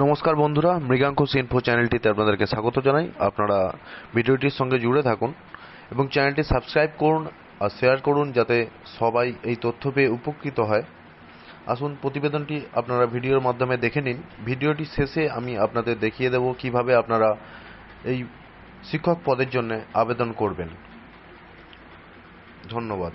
নমস্কার বন্ধুরা মৃগাঙ্কুশ ইনফো চ্যানেলটিতে আপনাদেরকে স্বাগত জানাই। আপনারা ভিডিওটির সঙ্গে জুড়ে থাকুন এবং চ্যানেলটি সাবস্ক্রাইব করুন আর শেয়ার করুন যাতে সবাই এই তথ্য পেয়ে উপকৃত হয়। আসুন, প্রতিবেদনটি আপনারা ভিডিওর মাধ্যমে দেখে নিন। ভিডিওটি শেষে আমি আপনাদের দেখিয়ে দেব কীভাবে আপনারা এই শিক্ষক পদের জন্য আবেদন করবেন। ধন্যবাদ।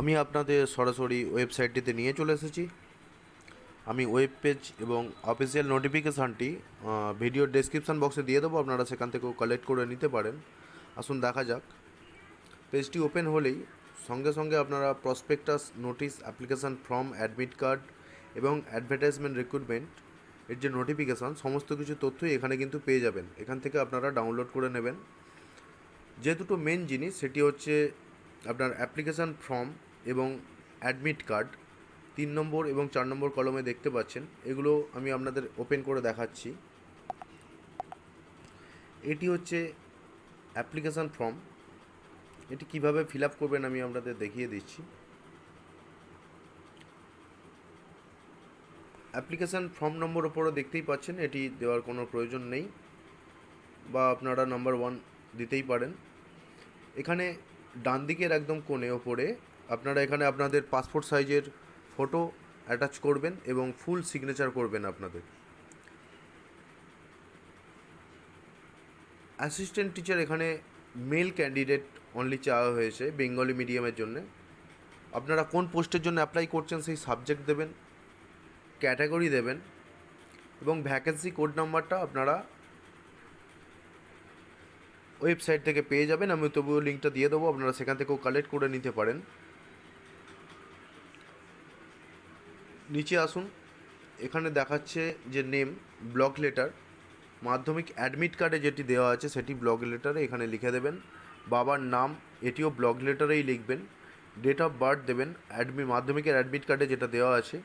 আমি আপনাদের সরাসরি ওয়েবসাইটটিতে নিয়ে চলে এসেছি। আমি ওয়েব পেজ এবং অফিসিয়াল নোটিফিকেশানটি ভিডিও ডেসক্রিপশান বক্সে দিয়ে দেবো, আপনারা সেখান থেকেও কালেক্ট করে নিতে পারেন। আসুন দেখা যাক। পেজটি ওপেন হলেই সঙ্গে সঙ্গে আপনারা prospectus notice application form admit card এবং অ্যাডভার্টাইজমেন্ট রিক্রুটমেন্ট এর যে নোটিফিকেশান সমস্ত কিছু তথ্যই এখানে কিন্তু পেয়ে যাবেন। এখান থেকে আপনারা ডাউনলোড করে নেবেন। যে দুটো মেন জিনিস, সেটি হচ্ছে আপনার অ্যাপ্লিকেশান ফর্ম এবং অ্যাডমিট কার্ড তিন নম্বর এবং চার নম্বর কলমে দেখতে পাচ্ছেন। এগুলো আমি আপনাদের ওপেন করে দেখাচ্ছি। এটি হচ্ছে অ্যাপ্লিকেশান ফর্ম এটি কীভাবে ফিল আপ করবেন আমি আপনাদের দেখিয়ে দিচ্ছি। অ্যাপ্লিকেশান ফর্ম নম্বর ওপরও দেখতেই পাচ্ছেন, এটি দেওয়ার কোনো প্রয়োজন নেই বা আপনারা নাম্বার ওয়ান দিতেই পারেন। এখানে ডান দিকের একদম কোণে ওপরে আপনারা এখানে আপনাদের পাসপোর্ট সাইজের ফটো অ্যাটাচ করবেন এবং ফুল সিগনেচার করবেন আপনাদের। অ্যাসিস্ট্যান্ট টিচার এখানে মেল ক্যান্ডিডেট অনলি চাওয়া হয়েছে বেঙ্গলি মিডিয়ামের জন্য। আপনারা কোন পোস্টের জন্য অ্যাপ্লাই করছেন সেই সাবজেক্ট দেবেন ক্যাটাগরি দেবেন এবং ভ্যাকেন্সি কোড নাম্বারটা আপনারা ওয়েবসাইট থেকে পেয়ে যাবেন। আমি তবুও লিঙ্কটা দিয়ে দেবো, আপনারা সেখান থেকেও কালেক্ট করে নিতে পারেন। নিচে আসুন। এখানে দেখাচ্ছে যে name block letter Madhyamik admit কার্ডে যেটি দেওয়া আছে সেটি ব্লক লেটারে এখানে লিখে দেবেন। বাবার নাম, এটিও ব্লক লেটারেই লিখবেন। ডেট অফ বার্থ দেবেন অ্যাডমি মাধ্যমিকের অ্যাডমিট কার্ডে যেটা দেওয়া আছে।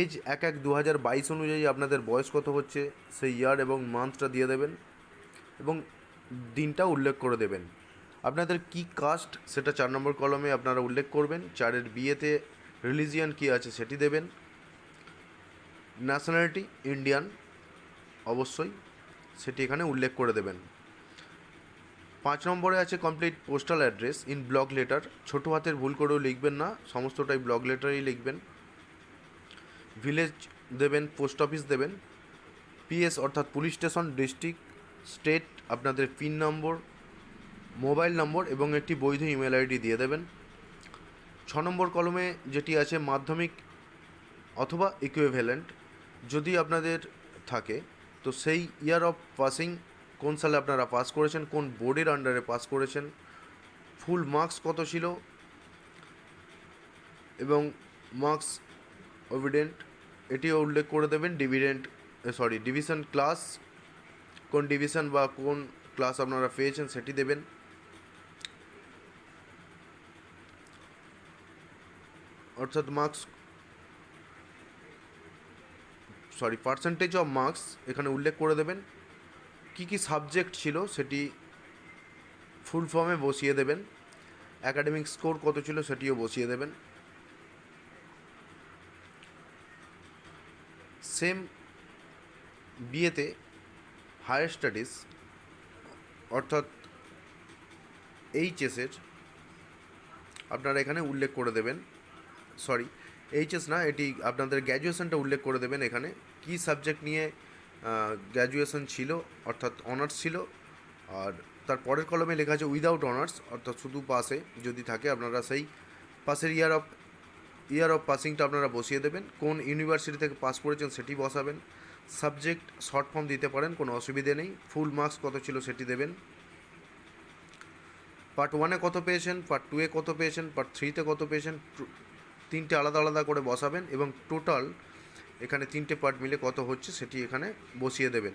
এজ এক এক দু হাজার বাইশ অনুযায়ী আপনাদের বয়স কত হচ্ছে, সেই ইয়ার এবং মান্থটা দিয়ে দেবেন এবং দিনটা উল্লেখ করে দেবেন। আপনাদের কি কাস্ট সেটা চার নম্বর কলমে আপনারা উল্লেখ করবেন। চারের বিয়েতে রিলিজিয়ান কী আছে সেটি দেবেন। ন্যাশনালিটি ইন্ডিয়ান, অবশ্যই সেটি এখানে উল্লেখ করে দেবেন। পাঁচ নম্বরে আছে complete postal address in block letter. ছোটো হাতের ভুল করেও লিখবেন না, সমস্তটাই ব্লক লেটারেই লিখবেন। ভিলেজ দেবেন, পোস্ট অফিস দেবেন। পিএস অর্থাৎ পুলিশ স্টেশন, ডিস্ট্রিক্ট, স্টেট, আপনাদের পিন নম্বর, মোবাইল নম্বর এবং একটি বৈধ ইমেল আইডি দিয়ে দেবেন। ছ নম্বর কলমে যেটি আছে মাধ্যমিক অথবা ইকুইভ্যালেন্ট যদি আপনাদের থাকে, তো সেই ইয়ার অফ পাসিং কোন সালে আপনারা পাস করেছেন, কোন বোর্ডের আন্ডারে পাস করেছেন ফুল মার্কস কত ছিল, এবং মার্কস ওভিডেন্ট এটিও উল্লেখ করে দেবেন ডিভিডেন্ট সরি ডিভিশন ক্লাস কোন ডিভিশন বা কোন ক্লাস আপনারা পেয়েছেন সেটি দেবেন। অর্থাৎ marks sorry percentage of marks এখানে উল্লেখ করে দেবেন। কি কি সাবজেক্ট ছিল সেটি ফুল ফর্মে বসিয়ে দেবেন। অ্যাকাডেমিক স্কোর কত ছিল সেটিও বসিয়ে দেবেন। সেম বিয়েতে হায়ার স্টাডিজ অর্থাৎ এইচএসের আপনারা এখানে উল্লেখ করে দেবেন। সরি এইচএস না, এটি আপনাদের গ্র্যাজুয়েশনটা উল্লেখ করে দেবেন এখানে। কী সাবজেক্ট নিয়ে গ্র্যাজুয়েশন ছিল, অর্থাৎ অনার্স ছিল, আর তার পরের কলমে লেখা আছে উইদাউট অনার্স অর্থাৎ শুধু পাসে যদি থাকে, আপনারা সেই পাসের ইয়ার অফ ইয়ার অফ পাসিংটা আপনারা বসিয়ে দেবেন। কোন ইউনিভার্সিটি থেকে পাস করেছেন সেটি বসাবেন। সাবজেক্ট শর্ট ফর্ম দিতে পারেন, কোনো অসুবিধে নেই। ফুল মার্কস কত ছিল সেটি দেবেন। পার্ট ওয়ানে কত পেয়েছেন পার্ট টুয়ে কত পেয়েছেন পার্ট থ্রিতে কত পেয়েছেন তিনটে আলাদা আলাদা করে বসাবেন এবং টোটাল এখানে তিনটে পার্ট মিলে কত হচ্ছে সেটি এখানে বসিয়ে দেবেন।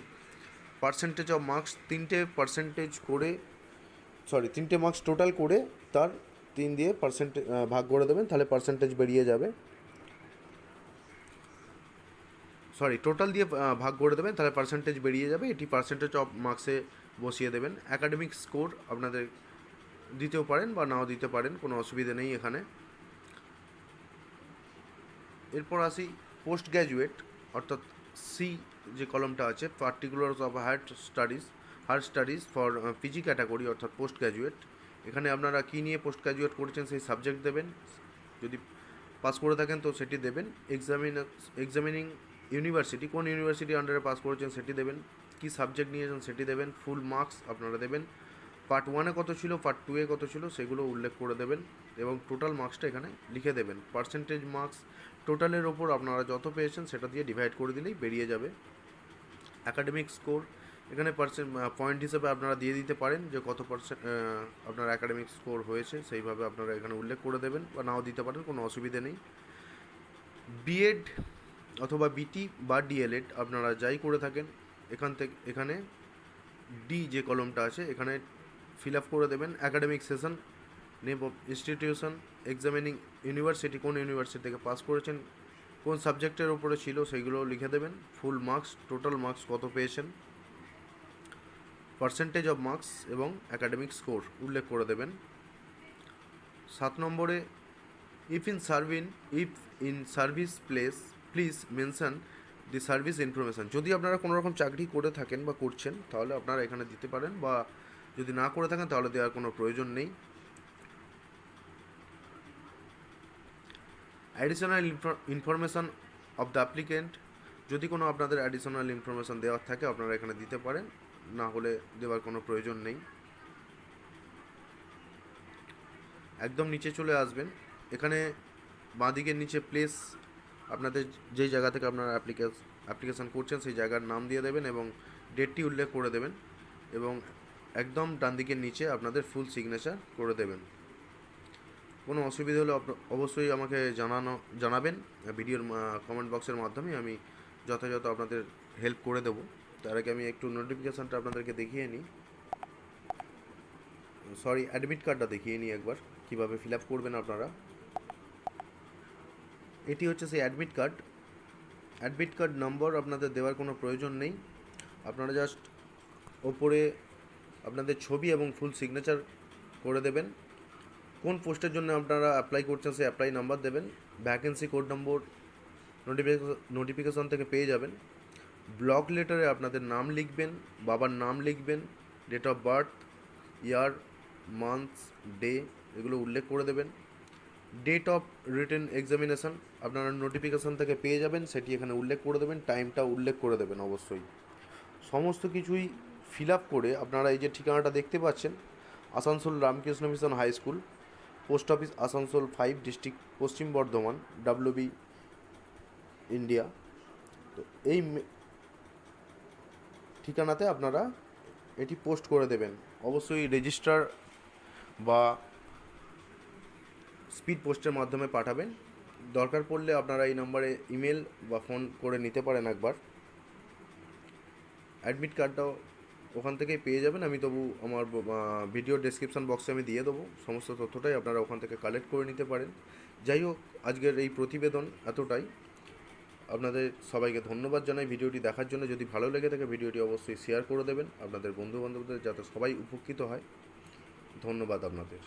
পার্সেন্টেজ অফ মার্কস তিনটে পার্সেন্টেজ করে, সরি, তিনটে মার্কস টোটাল করে তার তিন দিয়ে পার্সেন্টেজ ভাগ করে দেবেন, তাহলে পার্সেন্টেজ বেরিয়ে যাবে। সরি, টোটাল দিয়ে ভাগ করে দেবেন, তাহলে পার্সেন্টেজ বেরিয়ে যাবে। এটি পার্সেন্টেজ অফ মার্কসে বসিয়ে দেবেন। অ্যাকাডেমিক স্কোর আপনাদের দিতেও পারেন বা নাও দিতে পারেন, কোনো অসুবিধা নেই এখানে। এরপর আসি পোস্ট গ্র্যাজুয়েট অর্থাৎ সি যে কলমটা আছে particulars of higher studies higher studies for PG category অর্থাৎ পোস্ট গ্র্যাজুয়েট এখানে আপনারা কী নিয়ে পোস্ট গ্র্যাজুয়েট করেছেন সেই সাবজেক্ট দেবেন। যদি পাস করে থাকেন তো সেটি দেবেন। এক্সামিন এক্সামিনিং ইউনিভার্সিটি কোন ইউনিভার্সিটি আন্ডারে পাস করেছেন সেটি দেবেন। কী সাবজেক্ট নিয়েছেন সেটি দেবেন। ফুল মার্কস আপনারা দেবেন। পার্ট ওয়ানে কত ছিল পার্ট টুয়ে কত ছিল, সেগুলো উল্লেখ করে দেবেন এবং টোটাল মার্কসটা এখানে লিখে দেবেন। পার্সেন্টেজ মার্কস টোটালের ওপর আপনারা যত পেয়েছেন সেটা দিয়ে ডিভাইড করে দিলেই বেরিয়ে যাবে। অ্যাকাডেমিক স্কোর এখানে পার্সেন্ট পয়েন্ট হিসেবে আপনারা দিয়ে দিতে পারেন যে কত পার্সেন্ট আপনার অ্যাকাডেমিক স্কোর হয়েছে, সেইভাবে আপনারা এখানে উল্লেখ করে দেবেন বা নাও দিতে পারেন, কোনো অসুবিধে নেই। বিএড অথবা বিটি বা ডিএলএড আপনারা যাই করে থাকেন, এখান থেকে, এখানে ডি যে কলমটা আছে, এখানে ফিল আপ করে দেবেন। Academic session name of institution examining university কোন ইউনিভার্সিটি থেকে পাস করেছেন, কোন সাবজেক্টের উপরে ছিল সেইগুলো লিখে দেবেন। ফুল মার্কস টোটাল মার্কস কত পেয়েছেন? পার্সেন্টেজ অফ মার্কস এবং অ্যাকাডেমিক স্কোর উল্লেখ করে দেবেন। সাত নম্বরে if in service if in service place please mention the service information যদি আপনারা কোনো রকম চাকরি করে থাকেন বা করছেন, তাহলে আপনারা এখানে দিতে পারেন, বা যদি না করে থাকেন, তাহলে দেওয়ার কোনো প্রয়োজন নেই। Additional information of the applicant যদি কোনো আপনাদের অ্যাডিশনাল ইনফরমেশান দেওয়ার থাকে, আপনারা এখানে দিতে পারেন। না হলে দেওয়ার কোনো প্রয়োজন নেই। একদম নিচে চলে আসবেন। এখানে বাঁদিকের নিচে প্লেস আপনাদের যেই জায়গা থেকে আপনারা অ্যাপ্লিকেশ অ্যাপ্লিকেশান করছেন, সেই জায়গার নাম দিয়ে দেবেন এবং ডেটটি উল্লেখ করে দেবেন এবং একদম ডান দিকের নিচে আপনাদের ফুল সিগনেচার করে দেবেন। কোনো অসুবিধা হলে অবশ্যই আমাকে জানানো, জানাবেন। ভিডিওর কমেন্ট বক্সের মাধ্যমে আমি যথাযথ আপনাদের হেল্প করে দেবো। তার আগে আমি একটু নোটিফিকেশানটা আপনাদেরকে দেখিয়ে নিই। সরি অ্যাডমিট কার্ডটা দেখিয়ে নিই একবার, কীভাবে ফিল আপ করবেন আপনারা। এটি হচ্ছে সেই admit card admit card number আপনাদের দেওয়ার কোনো প্রয়োজন নেই। আপনারা জাস্ট ওপরে আপনাদের ছবি এবং ফুল সিগনেচার করে দেবেন। কোন পোস্টের জন্য আপনারা অ্যাপ্লাই করছেন, সেই অ্যাপ্লাই নাম্বার দেবেন ভ্যাকেন্সি কোড নম্বর নোটিফিকেশন থেকে পেয়ে যাবেন। ব্লক লেটারে আপনাদের নাম লিখবেন, বাবার নাম লিখবেন date of birth year months day এগুলো উল্লেখ করে দেবেন। ডেট অফ রিটেন এক্সামিনেশন আপনারা নোটিফিকেশান থেকে পেয়ে যাবেন, সেটি এখানে উল্লেখ করে দেবেন টাইমটা উল্লেখ করে দেবেন অবশ্যই। সমস্ত কিছুই ফিল আপ করে আপনারা এই যে ঠিকানাটা দেখতে পাচ্ছেন, Asansol Ramakrishna mission high school post office Asansol five district Paschim Bardhaman WB India তো এই ঠিকানাতে আপনারা এটি পোস্ট করে দেবেন। অবশ্যই রেজিস্টার বা স্পিড পোস্টের মাধ্যমে পাঠাবেন। দরকার পড়লে আপনারা এই নম্বরে ইমেল বা ফোন করে নিতে পারেন একবার। অ্যাডমিট কার্ডটাও ওখান থেকেই পেয়ে যাবেন। আমি তবু আমার ভিডিও ডেসক্রিপশন বক্সে আমি দিয়ে দেবো। সমস্ত তথ্যটাই আপনারা ওখান থেকে কালেক্ট করে নিতে পারেন। যাই হোক, আজকের এই প্রতিবেদন এতটাই। আপনাদের সবাইকে ধন্যবাদ জানাই। ভিডিওটি দেখার জন্য যদি ভালো লেগে থাকে, ভিডিওটি অবশ্যই শেয়ার করে দেবেন। আপনাদের বন্ধুবান্ধবদের যাতে সবাই উপকৃত হয়। ধন্যবাদ আপনাদের।